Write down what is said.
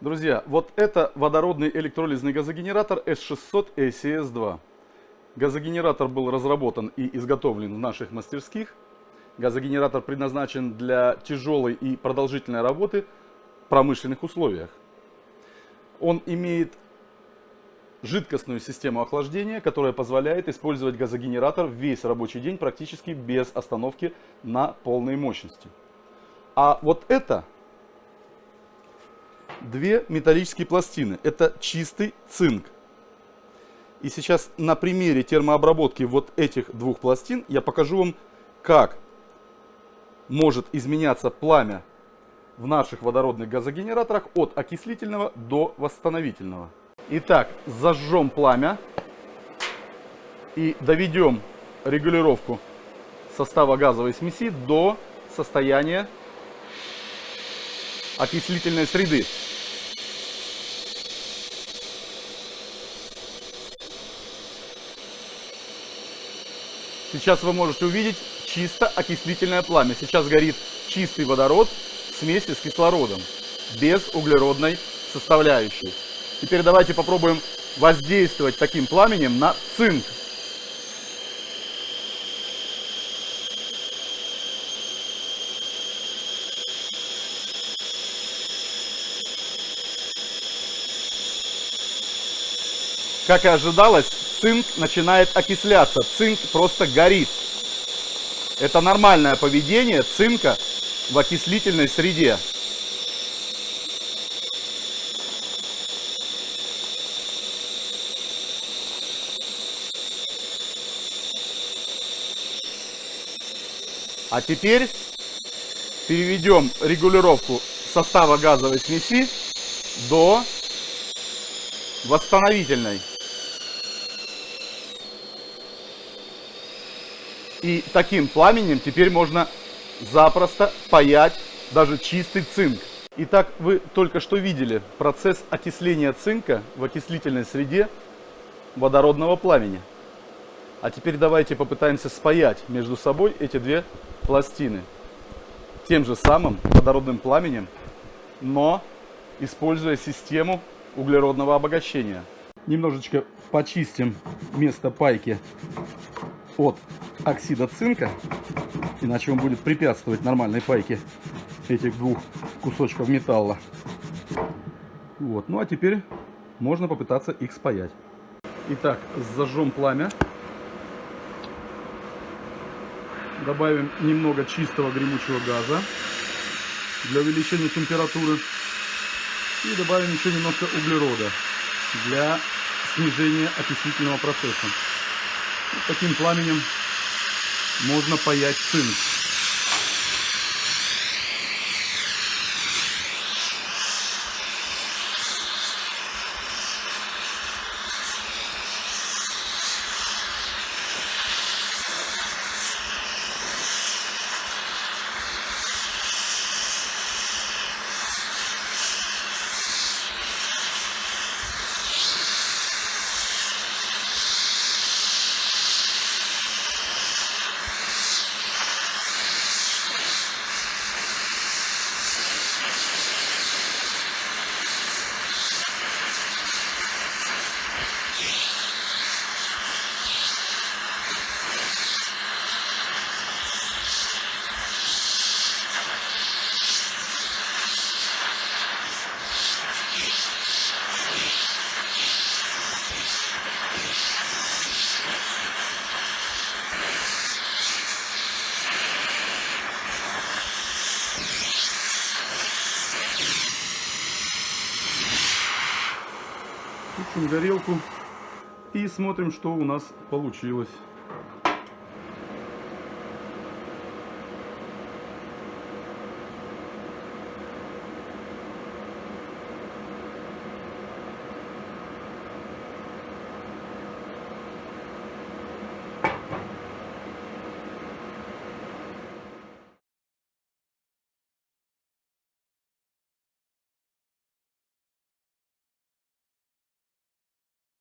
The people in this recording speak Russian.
Друзья, вот это водородный электролизный газогенератор S600 ACS-2. Газогенератор был разработан и изготовлен в наших мастерских. Газогенератор предназначен для тяжелой и продолжительной работы в промышленных условиях. Он имеет жидкостную систему охлаждения, которая позволяет использовать газогенератор весь рабочий день практически без остановки на полной мощности. А вот это две металлические пластины. Это чистый цинк. И сейчас на примере термообработки вот этих двух пластин я покажу вам, как может изменяться пламя в наших водородных газогенераторах от окислительного до восстановительного. Итак, зажжем пламя и доведем регулировку состава газовой смеси до состояния окислительной среды. Сейчас вы можете увидеть чисто окислительное пламя. Сейчас горит чистый водород в смеси с кислородом, без углеродной составляющей. Теперь давайте попробуем воздействовать таким пламенем на цинк. Как и ожидалось, цинк начинает окисляться, цинк просто горит. Это нормальное поведение цинка в окислительной среде. А теперь переведем регулировку состава газовой смеси до восстановительной. И таким пламенем теперь можно запросто паять даже чистый цинк. Итак, вы только что видели процесс окисления цинка в окислительной среде водородного пламени. А теперь давайте попытаемся спаять между собой эти две пластины тем же самым водородным пламенем, но используя систему углеродного обогащения. Немножечко почистим место пайки от оксида цинка, иначе он будет препятствовать нормальной пайке этих двух кусочков металла. Вот. Ну а теперь можно попытаться их спаять. Итак, зажжем пламя. Добавим немного чистого гремучего газа для увеличения температуры. И добавим еще немножко углерода для снижения окислительного процесса. Таким пламенем можно паять цинк. Включим горелку и смотрим, что у нас получилось.